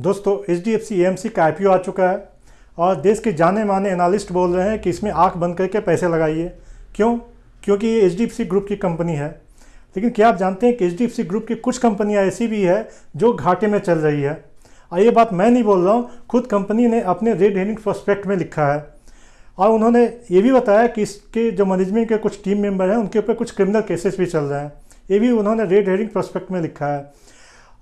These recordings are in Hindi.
दोस्तों H D F C M C का IPO आ चुका है और देश के जाने माने एनालिस्ट बोल रहे हैं कि इसमें आँख बंद करके पैसे लगाइए। क्यों? क्योंकि ये H D F C group की कंपनी है। लेकिन क्या आप जानते हैं कि H D F C group की कुछ कंपनियाँ ऐसी भी है जो घाटे में चल रही है? और ये बात मैं नहीं बोल रहा हूँ, खुद कंपनी ने अपने रेड हेरिंग प्रोस्पेक्ट में लिखा है। और उन्होंने ये भी बताया कि इसके जो मैनेजमेंट के कुछ टीम मेंबर हैं, उनके ऊपर कुछ क्रिमिनल केसेस भी चल रहे हैं। ये भी उन्होंने रेड हेरिंग प्रोस्पेक्ट में लिखा है।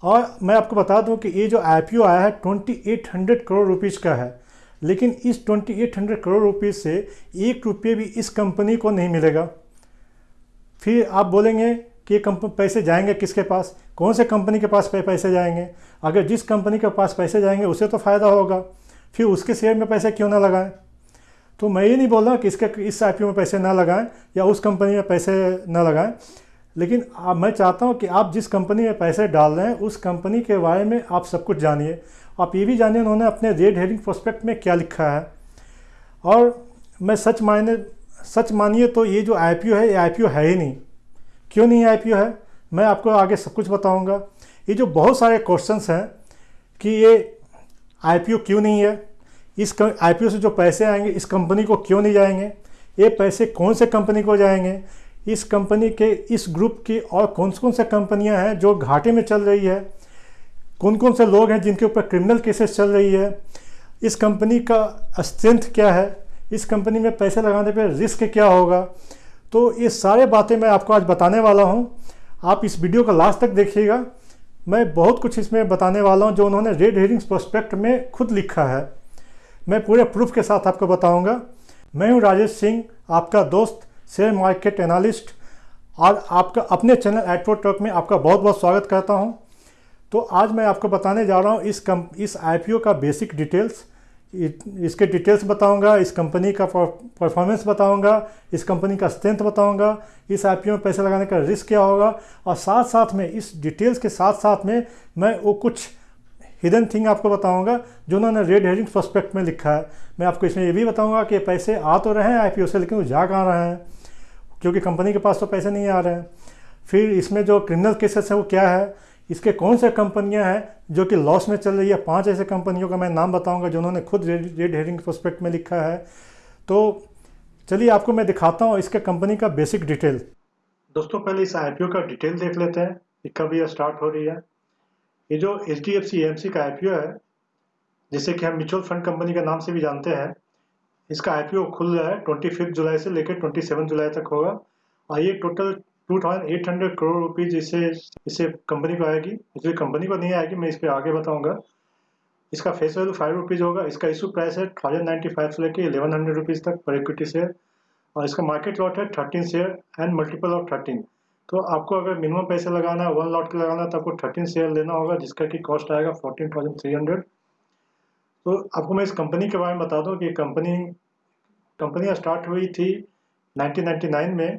और मैं आपको बता दूँ कि ये जो आईपीओ आया है 2800 करोड़ रुपीज़ का है। लेकिन इस 2800 करोड़ रुपीज़ से एक रुपये भी इस कंपनी को नहीं मिलेगा। फिर आप बोलेंगे कि ये पैसे जाएँगे किसके पास? कौन से कंपनी के पास पैसे जाएँगे? अगर जिस कंपनी के पास पैसे जाएँगे, उसे तो फ़ायदा होगा। फिर उसके शेयर में पैसे क्यों ना लगाएँ? तो मैं ये नहीं बोल रहा कि इसके, इस आईपीओ में पैसे ना लगाएँ या उस कंपनी में पैसे ना लगाएँ। लेकिन आप, मैं चाहता हूँ कि आप जिस कंपनी में पैसे डाल रहे हैं, उस कंपनी के बारे में आप सब कुछ जानिए। आप ये भी जानिए उन्होंने अपने रेड हेडिंग प्रोस्पेक्ट में क्या लिखा है। और मैं सच मायने, सच मानिए तो ये जो आईपीओ है, ये आई है ही नहीं। क्यों नहीं आईपीओ है? मैं आपको आगे सब कुछ बताऊँगा। ये जो बहुत सारे क्वेश्चन हैं कि ये आई क्यों नहीं है, इस आईपीओ से जो पैसे आएँगे, इस कंपनी को क्यों नहीं जाएँगे, ये पैसे कौन से कंपनी को जाएँगे इस कंपनी के, इस ग्रुप की और कौन कौन से कंपनियाँ हैं जो घाटे में चल रही है? कौन कौन से लोग हैं जिनके ऊपर क्रिमिनल केसेस चल रही है? इस कंपनी का स्ट्रेंथ क्या है? इस कंपनी में पैसे लगाने पर रिस्क क्या होगा? तो ये सारे बातें मैं आपको आज बताने वाला हूँ। आप इस वीडियो का लास्ट तक देखिएगा। मैं बहुत कुछ इसमें बताने वाला हूँ जो उन्होंने रेड हेरिंग्स प्रोस्पेक्ट में खुद लिखा है। मैं पूरे प्रूफ के साथ आपको बताऊँगा। मैं हूँ राजेश सिंह, आपका दोस्त। शेयर मार्केट एनालिस्ट और आपका अपने चैनल एटवो टॉक में आपका बहुत बहुत स्वागत करता हूँ। तो आज मैं आपको बताने जा रहा हूँ इस कम, इस आईपीओ का बेसिक डिटेल्स इसके डिटेल्स बताऊँगा, इस कंपनी का परफॉर्मेंस बताऊँगा, इस कंपनी का स्ट्रेंथ बताऊँगा, इस आईपीओ में पैसे लगाने का रिस्क क्या होगा, और साथ साथ में इस डिटेल्स के साथ साथ में मैं वो कुछ हिडन थिंग आपको बताऊँगा, जो उन्होंने रेड हेडिंग प्रोस्पेक्ट में लिखा है। मैं आपको इसमें ये भी बताऊँगा कि पैसे आ तो रहे हैं आईपीओ से, लेकिन वो जा कहाँ रहे हैं। क्योंकि कंपनी के पास तो पैसे नहीं आ रहे हैं। फिर इसमें जो क्रिमिनल केसेस है, वो क्या है? इसके कौन से कंपनियाँ हैं जो कि लॉस में चल रही है? पाँच ऐसे कंपनियों का मैं नाम बताऊँगा जो उन्होंने खुद रेड हेरिंग प्रोस्पेक्ट में लिखा है। तो चलिए आपको मैं दिखाता हूँ इसके कंपनी का बेसिक डिटेल दोस्तों, पहले इस आईपीओ का डिटेल देख लेते हैं कि कब यह स्टार्ट हो रही है। ये जो H D F C M C का आईपीओ है, जिसे कि हम म्यूचुअल फंड कंपनी के नाम से भी जानते हैं इसका आईपीओ खुल रहा है ट्वेंटी फिफ्थ जुलाई से लेकर ट्वेंटी सेवन जुलाई तक होगा। और ये total two thousand eight hundred crore rupees इसे इसे कंपनी को आएगी इसलिए कंपनी को नहीं आएगी, मैं इस पर आगे बताऊँगा। इसका फेस वैल्यू फाइव रुपीज़ होगा। इसका इशू प्राइस है थाउज़ेंड नाइन्टी फाइव से लेकर इलेवन हंड्रेड रुपीज़ तक पर इक्विटी शेयर और इसका मार्केट लॉट है thirteen share and multiple of thirteen तो आपको अगर मिनिमम पैसे लगाना है वन लॉट के लगाना है तो आपको थर्टीन शेयर लेना होगा, जिसका कि कॉस्ट आएगा फोर्टीन थाउज़ेंड थ्री हंड्रेड तो आपको मैं इस कंपनी के बारे में बता दूँ कि कंपनी कंपनी स्टार्ट हुई थी 1999 में,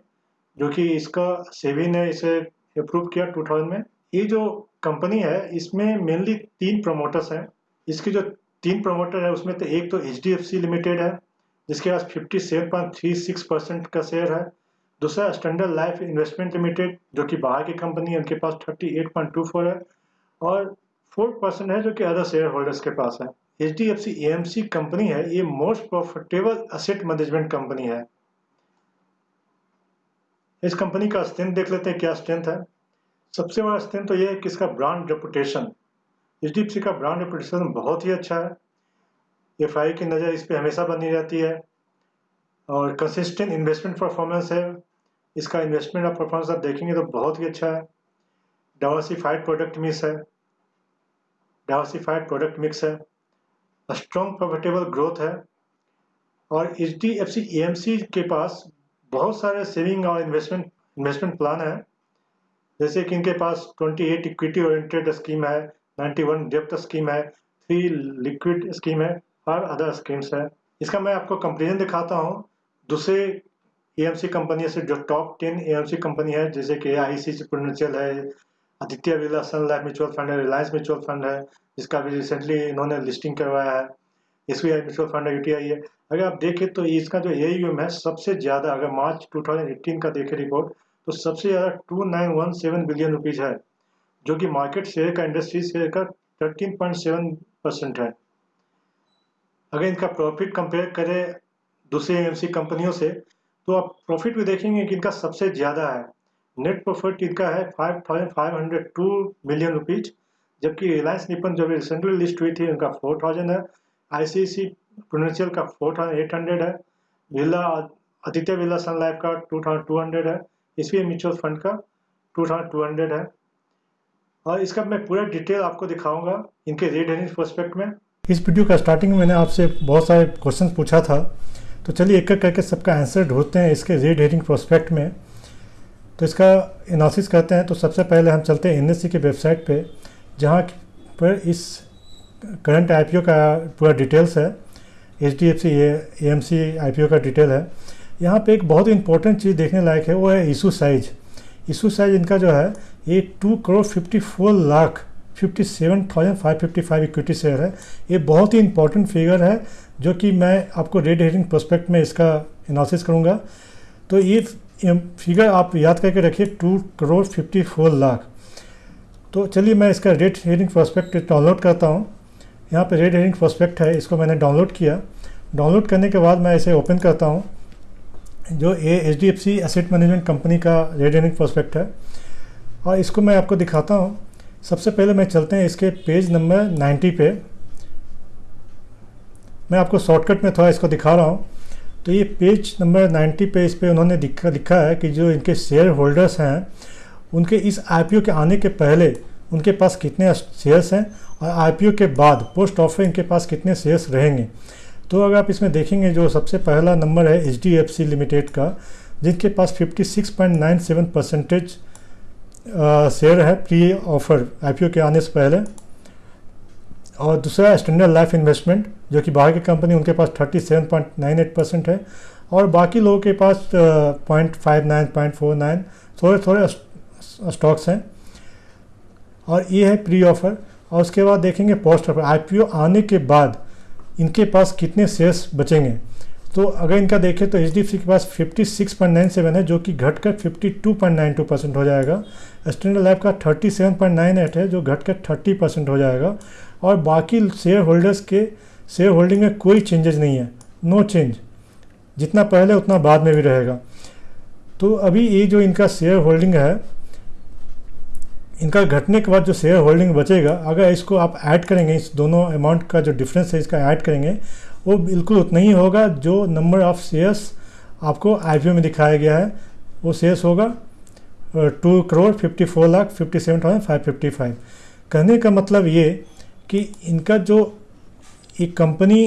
जो कि इसका सेवी ने इसे अप्रूव किया 2000 में। ये जो कंपनी है, इसमें मेनली तीन प्रमोटर्स हैं। इसकी जो तीन प्रमोटर है, उसमें तो एक तो एचडीएफसी लिमिटेड है, जिसके पास fifty seven point three six percent का शेयर है। दूसरा स्टैंडर्ड लाइफ इन्वेस्टमेंट लिमिटेड जो कि बाहर की कंपनी है, उनके पास thirty eight point two four है। और फोर परसेंट है, जो कि अदर शेयर होल्डर्स के पास है। H D F C M C company है, ये most profitable asset management company है। इस कंपनी का स्ट्रेंथ देख लेते हैं, क्या स्ट्रेंथ है। सबसे बड़ा स्ट्रेंथ तो ये है कि इसका brand reputation H D F C का ब्रांड रेपुटेशन बहुत ही अच्छा है। एफ़ आई की नज़र इस पर हमेशा बनी रहती है। और कंसिस्टेंट इन्वेस्टमेंट परफॉर्मेंस है। इसका इन्वेस्टमेंट और परफॉर्मेंस आप देखेंगे तो बहुत ही अच्छा है। डाइवर्सिफाइड प्रोडक्ट मिक्स है। डाइवर्सिफाइड प्रोडक्ट मिक्स है। स्ट्रॉन्ग प्रॉफिटेबल ग्रोथ है। और H D F C A M C के पास बहुत सारे सेविंग और इन्वेस्टमेंट इन्वेस्टमेंट प्लान है। जैसे कि इनके पास 28 इक्विटी ओरिएंटेड स्कीम है 91 डेप्थ स्कीम है थ्री लिक्विड स्कीम है, और अदर स्कीम्स है। इसका मैं आपको कंपेरिजन दिखाता हूँ। दूसरे ए एम सी कंपनी से जो top ten A M C company है, जैसे कि आई सी सी प्रोडेंशियल है Aditya Birla Sun Life mutual fund है, रिलायंस म्यूचुअल फंड है, जिसका भी रिसेंटली इन्होंने लिस्टिंग करवाया है। S B I mutual fund है यूटीआई है। अगर आप देखें तो इसका जो ए है, सबसे ज़्यादा अगर मार्च 2018 का देखें रिपोर्ट तो सबसे ज़्यादा two nine one seven billion rupees है, जो कि मार्केट शेयर का इंडस्ट्री शेयर का 13.7 परसेंट है। अगर इनका प्रॉफिट कंपेयर करें दूसरे एम कंपनियों से तो आप प्रॉफिट भी देखेंगे कि इनका सबसे ज़्यादा है। नेट प्रॉफिट इनका है five thousand five hundred two million rupees जबकि रिलायंस निपन जो रिसेंटली लिस्ट हुई थी, उनका फोर थाउज़ेंड है। आईसीसी प्रोडेंशियल का फोर थाउज़ेंड एट हंड्रेड है। बिरला आदित्य बिरला सन लाइफ का टू थाउज़ेंड टू हंड्रेड है। एस म्यूचुअल फंड का टू थाउज़ेंड टू हंड्रेड है। और इसका मैं पूरा डिटेल आपको दिखाऊँगा इनके रेड हेरिंग प्रोस्पेक्ट में। इस वीडियो का स्टार्टिंग में मैंने आपसे बहुत सारे क्वेश्चन पूछा था। तो चलिए एक एक करके सबका आंसर ढूंढते हैं इसके रेड हेरिंग प्रोस्पेक्ट में। तो इसका एनालिसिस करते हैं। तो सबसे पहले हम चलते हैं एन की वेबसाइट पे, जहाँ पर इस करंट आईपीओ का पूरा डिटेल्स है। H D F C M C I का डिटेल है। यहाँ पे एक बहुत इंपॉर्टेंट चीज़ देखने लायक है, वो है इशू साइज़ इशू साइज़ इनका जो है, ये two crore fifty four lakh fifty seven thousand five fifty five equity share है। ये बहुत ही इंपॉर्टेंट फिगर है, जो कि मैं आपको रेड हेरिंग प्रोस्पेक्ट में इसका एनालिसिस करूँगा। तो ये फिगर आप याद करके रखिए, two crore fifty four lakh. तो चलिए मैं इसका रेड हेयरिंग प्रोस्पेक्ट डाउनलोड करता हूँ। यहाँ पे रेड हेयरिंग प्रोस्पेक्ट है, इसको मैंने डाउनलोड किया। डाउनलोड करने के बाद मैं इसे ओपन करता हूँ। जो A H D F C asset management company का रेड हेयरिंग प्रोस्पेक्ट है। और इसको मैं आपको दिखाता हूँ। सबसे पहले मैं चलते हैं इसके पेज नंबर 90 पे। मैं आपको शॉर्टकट में थोड़ा इसको दिखा रहा हूँ। तो ये पेज नंबर 90 पे इस पर उन्होंने लिखा लिखा है कि जो इनके शेयर होल्डर्स हैं, उनके इस आईपीओ के आने के पहले उनके पास कितने शेयर्स हैं और आईपीओ के बाद पोस्ट ऑफ़र इनके पास कितने शेयर्स रहेंगे। तो अगर आप इसमें देखेंगे, जो सबसे पहला नंबर है एचडीएफसी लिमिटेड का, जिनके पास 56.97 परसेंटेज शेयर है प्री ऑफ़र आईपीओ के आने से पहले और दूसरा स्टैंडर्ड लाइफ इन्वेस्टमेंट जो कि बाहर की कंपनी उनके पास 37.98 परसेंट है और बाकी लोगों के पास point five nine point four nine थोड़े थोड़े स्टॉक्स हैं। और ये है प्री ऑफ़र और उसके बाद देखेंगे पोस्ट ऑफ़र आईपीओ आने के बाद इनके पास कितने शेयर्स बचेंगे? तो अगर इनका देखें तो एच के पास 56.97 है, जो कि घटकर 52.92 परसेंट हो जाएगा। स्टैंडर्ड लाइफ का 37.98 है, जो घटकर 30 परसेंट हो जाएगा। और बाकी शेयर होल्डर्स के शेयर होल्डिंग में कोई चेंजेस नहीं है। नो चेंज जितना पहले, उतना बाद में भी रहेगा। तो अभी ये जो इनका शेयर होल्डिंग है, इनका घटने के बाद जो शेयर होल्डिंग बचेगा, अगर इसको आप ऐड करेंगे, इस दोनों अमाउंट का जो डिफरेंस है, इसका ऐड करेंगे, वो बिल्कुल उतना ही होगा जो नंबर ऑफ़ शेयर्स आपको आईपीओ में दिखाया गया है। वो शेयर्स होगा two crore fifty four lakh fifty seven thousand five fifty five कहने का मतलब ये कि इनका जो एक कंपनी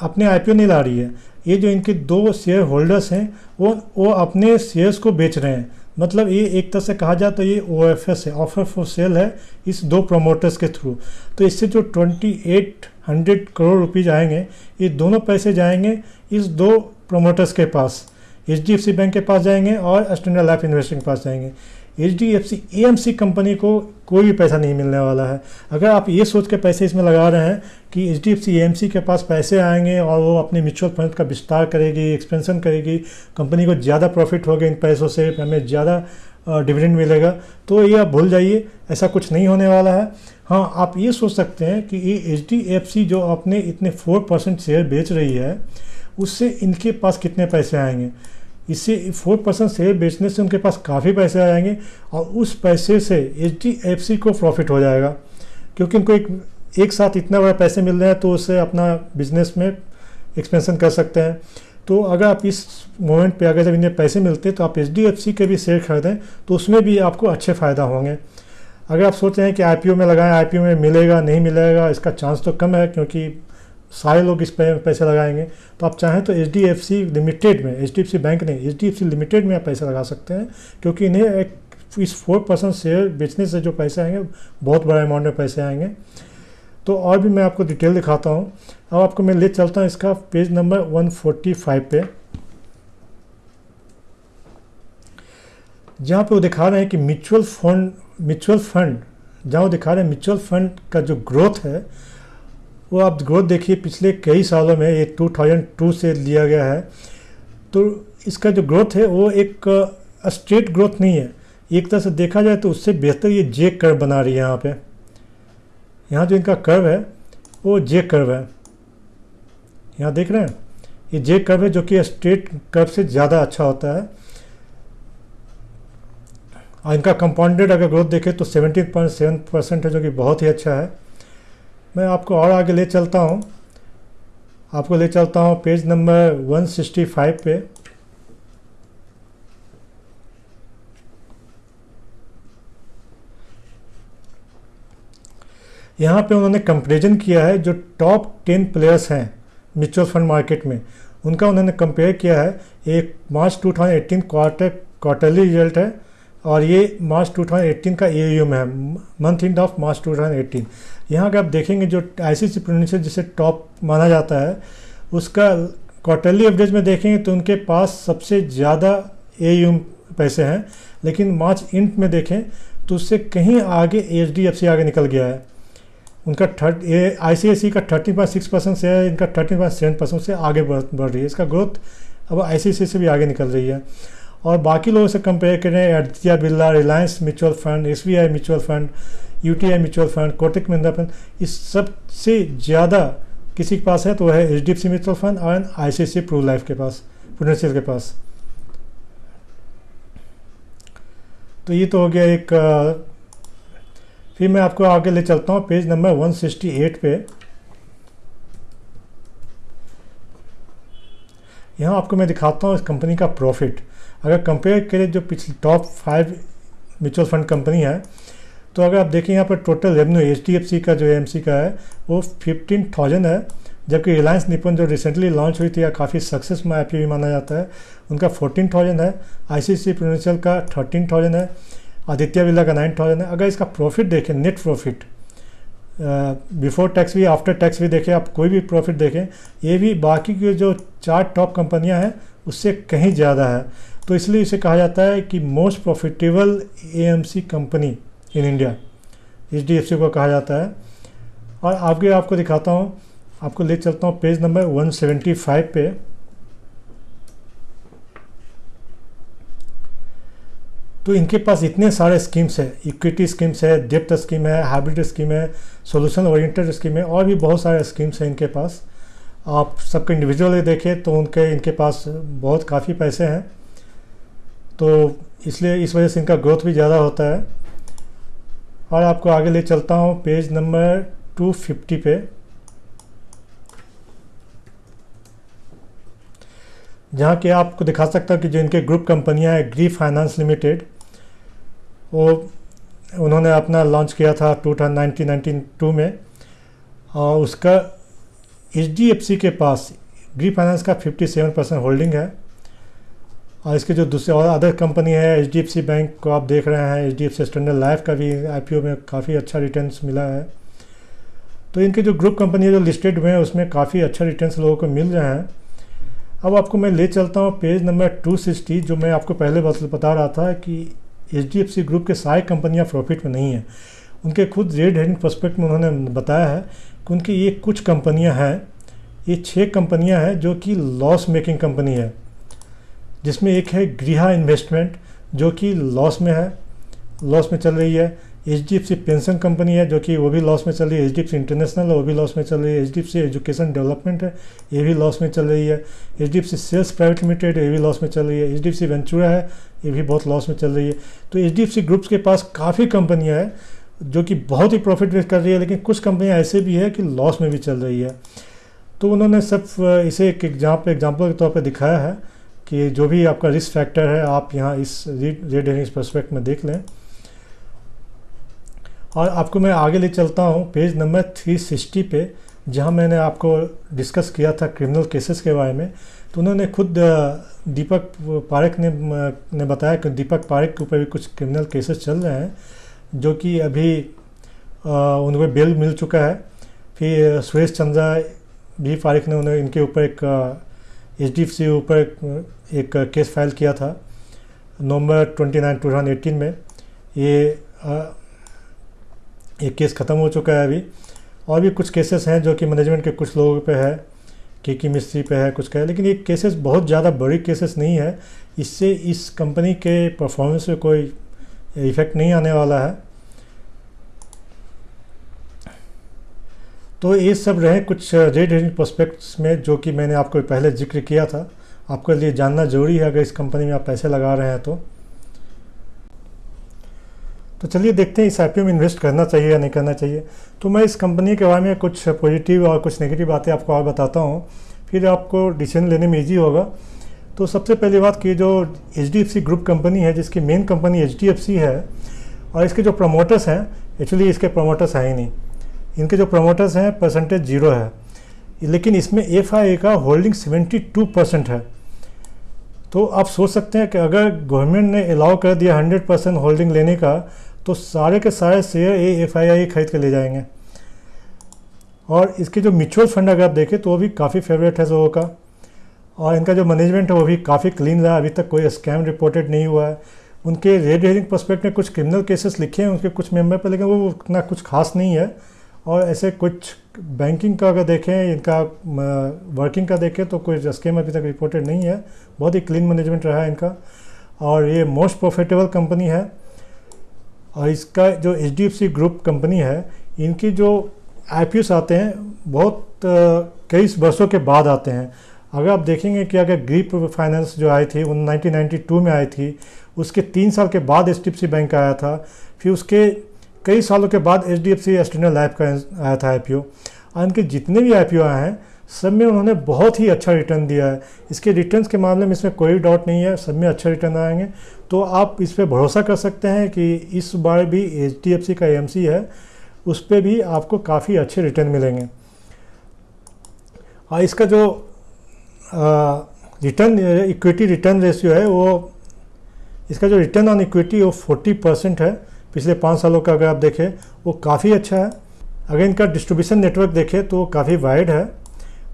अपने आई नहीं ला रही है, ये जो इनके दो शेयर होल्डर्स हैं, वो वो अपने शेयर्स को बेच रहे हैं। मतलब ये एक तरह से कहा जाए तो ये ओ एफ़ एस है ऑफ़र फॉर सेल है इस दो प्रमोटर्स के थ्रू तो इससे जो twenty eight hundred crore rupees आएँगे, ये दोनों पैसे जाएँगे इस दो प्रमोटर्स के पास एचडीएफसी बैंक के पास जाएँगे और स्टैंडर्ड लाइफ इन्वेस्टिंग के पास जाएँगे। H D F C A M C company को कोई भी पैसा नहीं मिलने वाला है। अगर आप ये सोच के पैसे इसमें लगा रहे हैं कि H D F C A M C के पास पैसे आएँगे और वो अपने म्यूचुअल फंड का विस्तार करेगी एक्सपेंशन करेगी कंपनी को ज़्यादा प्रॉफिट होगा इन पैसों से, हमें ज़्यादा डिविडेंड मिलेगा तो ये आप भूल जाइए, ऐसा कुछ नहीं होने वाला है। हाँ आप ये सोच सकते हैं कि ये एच डी एफ़ सी जो अपने इतने फोर परसेंट शेयर बेच रही है, उससे इनके पास कितने पैसे आएँगे? इससे फोर परसेंट शेयर बेचने से उनके पास काफ़ी पैसे आ जाएँगे और उस पैसे से एचडीएफसी को प्रॉफिट हो जाएगा। क्योंकि उनको एक एक साथ इतना बड़ा पैसे मिल रहे हैं तो उससे अपना बिज़नेस में एक्सपेंशन कर सकते हैं। तो अगर आप इस मोमेंट पे अगर जब इन्हें पैसे मिलते हैं तो आप एचडीएफसी के भी शेयर खरीदें तो उसमें भी आपको अच्छे फ़ायदा होंगे। अगर आप सोच रहे हैं कि आईपीओ में लगाएँ आई में मिलेगा, नहीं मिलेगा, इसका चांस तो कम है क्योंकि सारे लोग इस पे पैसे लगाएँगे। तो आप चाहें तो H D F C limited में H D F C bank नहीं H D F C limited में आप पैसे लगा सकते हैं, क्योंकि इन्हें एक, इस फोर परसेंट शेयर बेचने से जो पैसे आएँगे, बहुत बड़ा अमाउंट में पैसे आएँगे। तो और भी मैं आपको डिटेल दिखाता हूँ। अब आपको मैं ले चलता हूँ इसका पेज नंबर 145 पे। जहाँ पे वो दिखा रहे हैं कि म्यूचुअल फंड म्यूचुअल फंड जहाँ वो दिखा रहे हैं म्यूचुअल फंड का जो ग्रोथ है वो आप ग्रोथ देखिए, पिछले कई सालों में ये 2002 से लिया गया है। तो इसका जो ग्रोथ है, वो एक स्ट्रेट ग्रोथ नहीं है। एक तरह से देखा जाए तो उससे बेहतर ये जे कर बना रही है यहाँ पे। यहाँ जो इनका कर्व है, वो जे कर्व है। यहाँ देख रहे हैं? ये जे कर्व है जो कि स्ट्रेट कर्व से ज़्यादा अच्छा होता है। और इनका कंपाउंडेड अगर ग्रोथ देखें तो 17.7 परसेंट है, जो कि बहुत ही अच्छा है। मैं आपको और आगे ले चलता हूँ। आपको ले चलता हूँ पेज नंबर 165 पे। यहाँ पे उन्होंने कंपेरिजन किया है जो टॉप टेन प्लेयर्स हैं म्यूचुअल फंड मार्केट में। उनका उन्होंने कंपेयर किया है। एक मार्च 2018 क्वार्टर क्वार्टरली रिज़ल्ट है और ये मार्च 2018 का ए है। मंथ इंड ऑफ़ मार्च 2018 यहाँ अगर आप देखेंगे जो आई सी सी जिसे टॉप माना जाता है, उसका क्वार्टरली एवरेज में देखेंगे तो उनके पास सबसे ज़्यादा ए पैसे हैं, लेकिन मार्च इंड में देखें तो उससे कहीं आगे एच डी एफ़ सी आगे निकल गया है। उनका थर्ट ए आई सी आई सी का थर्टी पॉइंट सिक्स परसेंट से है, इनका थर्टी पॉइंट सेवन परसेंट से आगे बढ़ बढ़ रही है। इसका ग्रोथ अब आई सी सी से भी आगे निकल रही है। और बाकी लोगों से कंपेयर करें Aditya Birla Reliance mutual fund S B I mutual fund U T I mutual fund, Kotak Mahindra fund, इस सबसे ज़्यादा किसी के पास है तो है H D F C mutual fund और I C C Pru life के पास प्रोडेंशियल के पास। तो ये तो हो गया एक फिर मैं आपको आगे ले चलता हूँ, पेज नंबर 168 पे। यहाँ आपको मैं दिखाता हूँ इस कंपनी का प्रॉफिट। अगर कंपेयर करें जो पिछले top five mutual fund company है तो अगर आप देखें यहाँ पर टोटल रेवेन्यू HDFC का जो एम का है, वो फिफ्टीन थाउज़ेंड है। जबकि रिलायंस निपन जो रिसेंटली लॉन्च हुई थी, या काफ़ी सक्सेस में आई भी माना जाता है, उनका फोर्टीन थाउज़ेंड है। आई सी सी का थर्टीन थाउज़ेंड है। आदित्य बिरला का नाइन थाउज़ेंड है। अगर इसका प्रॉफिट देखें नेट प्रॉफिट बिफोर टैक्स भी आफ्टर टैक्स भी देखें, आप कोई भी प्रॉफिट देखें, ये भी बाकी की जो चार टॉप कंपनियाँ हैं, उससे कहीं ज़्यादा है। तो इसलिए इसे कहा जाता है कि most profitable A company in India. H D F C को कहा जाता है। और आगे आपको दिखाता हूँ। आपको ले चलता हूँ पेज नंबर 175 पे। तो इनके पास इतने सारे स्कीम्स है। इक्विटी स्कीम्स है डेप्ट स्कीम है, हाइब्रिड स्कीम है, सोल्यूशन ओरिएंटेड स्कीम है, और भी बहुत सारे स्कीम्स हैं इनके पास। आप सबके इंडिविजुअली देखें तो उनके, इनके पास बहुत काफ़ी पैसे हैं। तो इसलिए इस वजह से इनका ग्रोथ भी ज़्यादा होता है। और आपको आगे ले चलता हूँ, पेज नंबर 250 पे। जहाँ कि आपको दिखा सकता हूँ कि जो इनके ग्रुप कंपनियाँ हैं ग्री फाइनेंस लिमिटेड वो उन्होंने अपना लॉन्च किया था टू नाइनटीन टू में। और उसका एचडीएफसी के पास ग्री फाइनेंस का 57 परसेंट होल्डिंग है। और इसके जो दूसरे और अदर कंपनी है सी बैंक को आप देख रहे हैं सी स्टैंडर्ड लाइफ का भी आईपीओ में काफ़ी अच्छा रिटर्न्स मिला है। तो इनके जो ग्रुप कंपनी है, जो लिस्टेड हुए हैं, उसमें काफ़ी अच्छा रिटर्न्स लोगों को मिल रहे हैं। अब आपको मैं ले चलता हूँ पेज नंबर 260 जो मैं आपको पहले बता रहा था कि HDFC ग्रुप के सारी कंपनियाँ प्रॉफिट में नहीं हैं। उनके खुद रेड हेडिंग प्रोस्पेक्ट में उन्होंने बताया है कि उनकी ये कुछ कंपनियाँ हैं, ये छः कंपनियाँ हैं जो कि लॉस मेकिंग कंपनी है। जिसमें एक है गृहा इन्वेस्टमेंट जो कि लॉस में है लॉस में चल रही है। एचडीएफसी पेंशन कंपनी है, जो कि वो भी लॉस में चल रही है। एचडीएफसी इंटरनेशनल है, वो भी लॉस में चल रही है। एचडीएफसी एजुकेशन डेवलपमेंट है, ये भी लॉस में चल रही है। एचडीएफसी सेल्स प्राइवेट लिमिटेड ये भी लॉस में चल रही है। एच डी वेंचुरा है, ये भी बहुत लॉस में चल रही है। तो एचडीएफसी ग्रुप्स के पास काफ़ी कंपनियाँ हैं, जो कि बहुत ही प्रॉफिट वेस्ट कर रही है, लेकिन कुछ कंपनियाँ ऐसे भी है कि लॉस में भी चल रही है। तो उन्होंने सब इसे एक एग्ज़ाम्पल एग्ज़ाम्पल के तौर पर दिखाया है। कि जो भी आपका रिस्क फैक्टर है, आप यहाँ इस रेड हेरिंग्स परस्पेक्ट में देख लें। और आपको मैं आगे ले चलता हूँ पेज नंबर 360 पे, जहाँ मैंने आपको डिस्कस किया था क्रिमिनल केसेस के बारे में। तो उन्होंने खुद दीपक पारेख ने ने बताया कि दीपक पारेख के ऊपर भी कुछ क्रिमिनल केसेस चल रहे हैं, जो कि अभी उनको बेल मिल चुका है। फिर सुरेश चंद्रा भी पारेख ने उन्हें इनके ऊपर एक एच सी ऊपर एक केस फ़ाइल किया था, नवंबर 29 2018 में। ये ये केस ख़त्म हो चुका है अभी। और भी कुछ केसेस हैं जो कि मैनेजमेंट के कुछ लोगों पे है के की मिस्त्री पे है, कुछ का है। लेकिन ये केसेस बहुत ज़्यादा बड़ी केसेस नहीं है। इससे इस कंपनी के परफॉर्मेंस में कोई इफ़ेक्ट नहीं आने वाला है। तो ये सब रहे कुछ रेड हेरिंग प्रोस्पेक्ट्स में, जो कि मैंने आपको पहले ज़िक्र किया था। आपके लिए जानना ज़रूरी है, अगर इस कंपनी में आप पैसे लगा रहे हैं तो। तो चलिए देखते हैं, इस आई में इन्वेस्ट करना चाहिए या नहीं करना चाहिए। तो मैं इस कंपनी के बारे में कुछ पॉजिटिव और कुछ नेगेटिव बातें आपको और बताता हूँ। फिर आपको डिसीज़न लेने में ईजी होगा। तो सबसे पहली बात कि जो एचडीएफसी ग्रुप कंपनी है, जिसकी मेन कंपनी एचडीएफसी है, और इसके जो प्रमोटर्स हैं एक्चुअली इसके प्रमोटर्स हैं ही नहीं। इनके जो प्रमोटर्स हैं परसेंटेज ज़ीरो है। लेकिन इसमें एफ़ का होल्डिंग 72 परसेंट है। तो आप सोच सकते हैं कि अगर गवर्नमेंट ने अलाउ कर दिया 100 परसेंट होल्डिंग लेने का तो सारे के सारे शेयर ए एफ़ आई खरीद के ले जाएँगे। और इसके जो म्यूचुअल फंड अगर आप देखें तो वो भी काफ़ी फेवरेट है लोगों का। और इनका जो मैनेजमेंट है, वो भी काफ़ी क्लीन रहा। अभी तक कोई स्कैम रिपोर्टेड नहीं हुआ है। उनके रेड हेयरिंग परस्पेक्ट में कुछ क्रिमिनल केसेस लिखे हैं, उनके कुछ मेंबर पर, लेकिन वो उतना कुछ खास नहीं है। और ऐसे कुछ बैंकिंग का अगर देखें, इनका वर्किंग का देखें तो कोई स्कीम अभी तक रिपोर्टेड नहीं है। बहुत ही क्लीन मैनेजमेंट रहा है इनका। और ये मोस्ट प्रॉफिटेबल कंपनी है। और इसका जो एच ग्रुप कंपनी है, इनकी जो आई आते हैं, बहुत कई वर्षों के बाद आते हैं। अगर आप देखेंगे कि अगर ग्रीप फाइनेंस जो आई थी, उन 1992 में आई थी, उसके तीन साल के बाद एचडीएफसी बैंक आया था। फिर उसके कई सालों के बाद H D F C external life का आया था आई और इनके जितने भी आई आए हैं, सब में उन्होंने बहुत ही अच्छा रिटर्न दिया है। इसके रिटर्न्स के मामले में इसमें कोई डाउट नहीं है, सब में अच्छा रिटर्न आएँगे। तो आप इस पर भरोसा कर सकते हैं कि इस बार भी एच डी एफ़ सी का एम सी है, उस पर भी आपको काफ़ी अच्छे रिटर्न मिलेंगे। और इसका जो रिटर्न इक्विटी रिटर्न रेशियो है, वो, इसका जो रिटर्न ऑन इक्विटी वो 40 परसेंट है। पिछले पाँच सालों का अगर आप देखें, वो काफ़ी अच्छा है। अगर इनका डिस्ट्रीब्यूशन नेटवर्क देखें तो काफ़ी वाइड है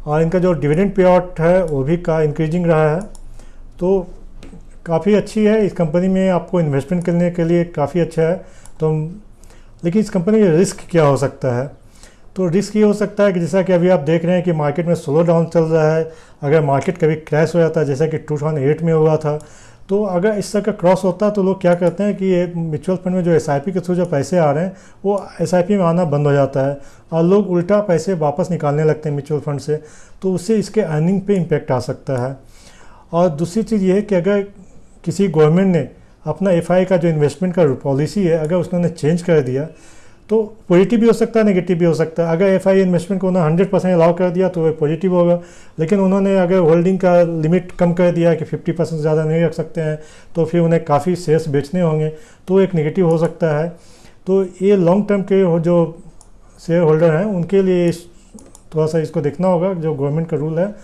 और इनका जो डिविडेंड पे आउट है, वो भी का इंक्रीजिंग रहा है। तो काफ़ी अच्छी है, इस कंपनी में आपको इन्वेस्टमेंट करने के लिए काफ़ी अच्छा है। तो लेकिन इस कंपनी में रिस्क क्या हो सकता है? तो रिस्क ये हो सकता है कि जैसा कि अभी आप देख रहे हैं कि मार्केट में स्लो डाउन चल रहा है। अगर मार्केट कभी क्रैश हो जाता है, जैसा कि 2008 में हुआ था तो अगर इस तरह का क्रॉस होता है तो लोग क्या करते हैं कि ये म्यूचुअल फंड में जो एसआईपी के थ्रू जो पैसे आ रहे हैं, वो एसआईपी में आना बंद हो जाता है और लोग उल्टा पैसे वापस निकालने लगते हैं म्यूचुअल फंड से तो उससे इसके अर्निंग पे इम्पेक्ट आ सकता है। और दूसरी चीज़ ये है कि अगर किसी गवर्नमेंट ने अपना एफआई का जो इन्वेस्टमेंट का पॉलिसी है, अगर उसने चेंज कर दिया तो पॉजिटिव भी हो सकता है नेगेटिव भी हो सकता है। अगर एफ़ आई इन्वेस्टमेंट को उन्होंने हंड्रेड परसेंट अलाउ कर दिया तो वह पॉजिटिव होगा। लेकिन उन्होंने अगर होल्डिंग का लिमिट कम कर दिया कि फिफ्टी परसेंट ज़्यादा नहीं रख सकते हैं तो फिर उन्हें काफ़ी शेयर्स बेचने होंगे। तो एक नेगेटिव हो सकता है। तो ये लॉन्ग टर्म के जो शेयर होल्डर हैं, उनके लिए थोड़ा सा इसको देखना होगा, जो गवर्नमेंट का रूल है,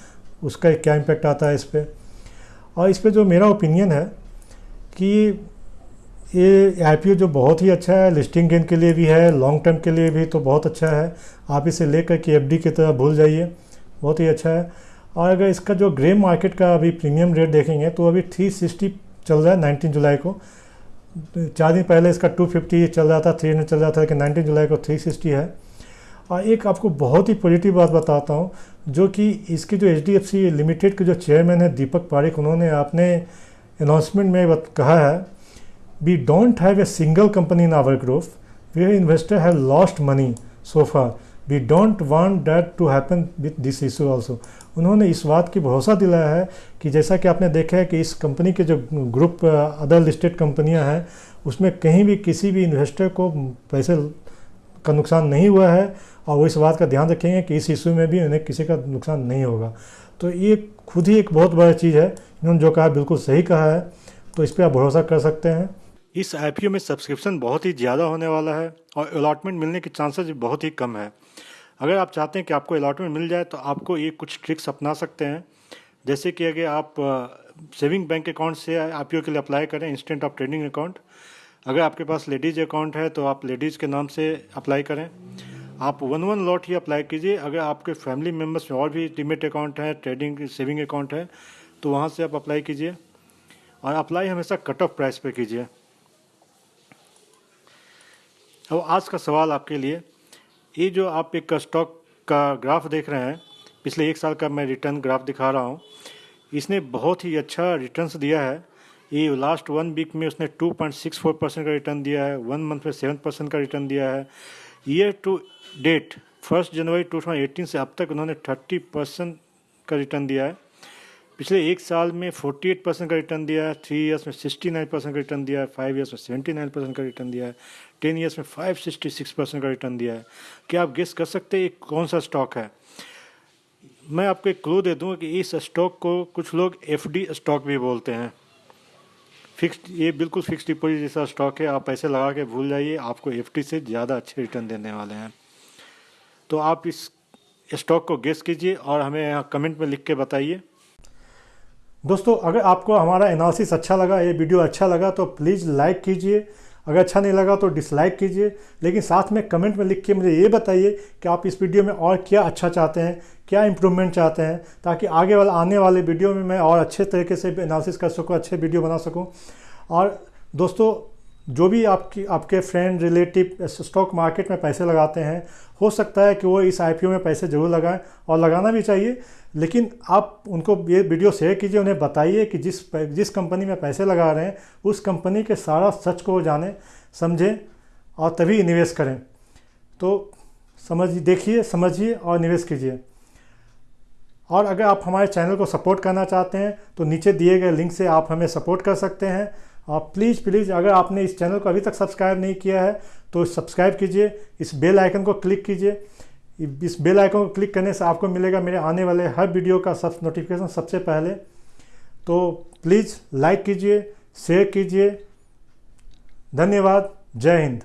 उसका क्या इम्पेक्ट आता है इस पर और इस पर जो मेरा ओपिनियन है कि ये आईपीओ जो बहुत ही अच्छा है लिस्टिंग गेन के लिए भी है लॉन्ग टर्म के लिए भी तो बहुत अच्छा है। आप इसे लेकर के एफडी की तरह भूल जाइए, बहुत ही अच्छा है। और अगर इसका जो ग्रे मार्केट का अभी प्रीमियम रेट देखेंगे तो अभी थ्री सिक्सटी चल रहा है नाइनटीन जुलाई को। चार दिन पहले इसका टू फिफ्टी चल रहा था थ्री हंड्रेड चल रहा था, लेकिन नाइनटीन जुलाई को थ्री सिक्सटी है। और एक आपको बहुत ही पॉजिटिव बात बताता हूँ, जो कि इसकी जो H D F C limited के जो चेयरमैन है, दीपक पारिक, उन्होंने अपने अनाउंसमेंट में कहा है we don't have a single company in our group where investor have lost money so far. We don't want that to happen with this issue also. उन्होंने इस बात की भरोसा दिलाया है कि जैसा कि आपने देखा है कि इस कंपनी के जो ग्रुप अदर लिस्टेड कंपनियाँ हैं, उसमें कहीं भी किसी भी इन्वेस्टर को पैसे का नुकसान नहीं हुआ है और वो इस बात का ध्यान रखेंगे कि इस इशू में भी उन्हें किसी का नुकसान नहीं होगा। तो ये खुद ही एक बहुत बड़ा चीज़ है। इन्होंने जो कहा बिल्कुल सही कहा है। तो इस पर आप भरोसा कर सकते हैं। इस आईपीओ में सब्सक्रिप्शन बहुत ही ज़्यादा होने वाला है और अलाटमेंट मिलने के चांसेस बहुत ही कम है। अगर आप चाहते हैं कि आपको अलाटमेंट मिल जाए तो आपको ये कुछ ट्रिक्स अपना सकते हैं। जैसे कि अगर आप सेविंग बैंक अकाउंट से आईपीओ के लिए अप्लाई करें इंस्टेंट ऑफ़ ट्रेडिंग अकाउंट अगर आपके पास लेडीज़ अकाउंट है तो आप लेडीज़ के नाम से अप्लाई करें। आप वन वन लॉट ही अप्लाई कीजिए। अगर आपके फैमिली मेंबर्स में और भी डिमेट अकाउंट है ट्रेडिंग सेविंग अकाउंट है तो वहाँ से आप अप्लाई कीजिए। और अप्लाई हमेशा कट ऑफ़ प्राइस पे कीजिए। अब आज का सवाल आपके लिए, ये जो आप एक स्टॉक का ग्राफ देख रहे हैं, पिछले एक साल का मैं रिटर्न ग्राफ दिखा रहा हूँ, इसने बहुत ही अच्छा रिटर्न्स दिया है। ये लास्ट वन वीक में उसने 2.64 परसेंट का रिटर्न दिया है वन मंथ में सेवन परसेंट का रिटर्न दिया है। ईयर टू डेट फ़र्स्ट जनवरी 2018 से अब तक उन्होंने 30 परसेंट का रिटर्न दिया है। पिछले एक साल में 48 परसेंट का रिटर्न दिया है थ्री ईयर्स में 69 परसेंट का रिटर्न दिया है फाइव ईयर्स में 79 परसेंट का रिटर्न दिया है टेन ईयर्स में 566 परसेंट का रिटर्न दिया है। क्या आप गेस कर सकते हैं कौन सा स्टॉक है? मैं आपको एक क्लू दे दूँ कि इस स्टॉक को कुछ लोग एफडी स्टॉक भी बोलते हैं। फिक्स्ड ये बिल्कुल फिक्स डिपॉजिट जैसा स्टॉक है, आप पैसे लगा के भूल जाइए, आपको एफडी से ज़्यादा अच्छे रिटर्न देने वाले हैं। तो आप इस स्टॉक को गेस कीजिए और हमें यहाँ कमेंट में लिख के बताइए। दोस्तों, अगर आपको हमारा एनालिसिस अच्छा लगा, ये वीडियो अच्छा लगा तो प्लीज़ लाइक कीजिए। अगर अच्छा नहीं लगा तो डिसलाइक कीजिए। लेकिन साथ में कमेंट में लिख के मुझे ये बताइए कि आप इस वीडियो में और क्या अच्छा चाहते हैं, क्या इम्प्रूवमेंट चाहते हैं, ताकि आगे वाले, आने वाले वीडियो में मैं और अच्छे तरीके से एनालिसिस कर सकूँ, अच्छे वीडियो बना सकूँ। और दोस्तों जो भी आपकी, आपके फ्रेंड रिलेटिव स्टॉक मार्केट में पैसे लगाते हैं, हो सकता है कि वो इस आईपीओ में पैसे ज़रूर लगाएँ और लगाना भी चाहिए। लेकिन आप उनको ये वीडियो शेयर कीजिए, उन्हें बताइए कि जिस जिस कंपनी में पैसे लगा रहे हैं, उस कंपनी के सारा सच को जानें, समझें और तभी निवेश करें। तो समझ, देखिए, समझिए और निवेश कीजिए। और अगर आप हमारे चैनल को सपोर्ट करना चाहते हैं तो नीचे दिए गए लिंक से आप हमें सपोर्ट कर सकते हैं। आप प्लीज़ प्लीज़ अगर आपने इस चैनल को अभी तक सब्सक्राइब नहीं किया है तो सब्सक्राइब कीजिए, इस बेल आइकन को क्लिक कीजिए। इस बेल आइकन को क्लिक करने से आपको मिलेगा मेरे आने वाले हर वीडियो का सब नोटिफिकेशन सबसे पहले। तो प्लीज़ लाइक कीजिए शेयर कीजिए। धन्यवाद, जय हिंद।